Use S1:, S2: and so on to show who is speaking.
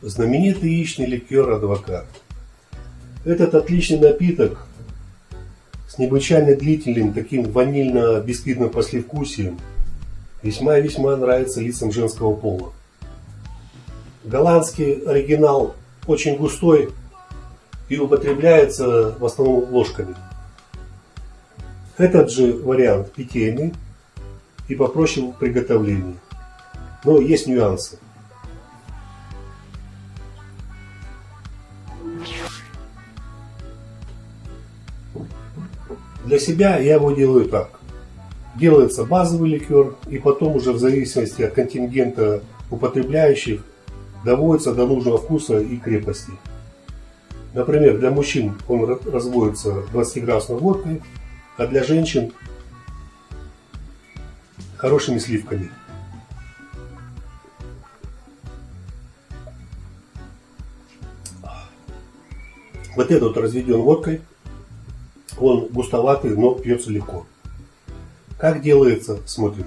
S1: знаменитый яичный ликер «Адвокат». Этот отличный напиток с необычайно длительным таким ванильно-бисквитным послевкусием весьма и весьма нравится лицам женского пола. Голландский оригинал очень густой и употребляется в основном ложками. Этот же вариант питейный и попроще в приготовлении. Но есть нюансы. Для себя я его делаю так. Делается базовый ликер, и потом уже в зависимости от контингента употребляющих доводится до нужного вкуса и крепости. Например, для мужчин он разводится 20-градусной водкой, а для женщин хорошими сливками. Вот этот разведен водкой. Он густоватый, но пьется легко. Как делается, смотрим.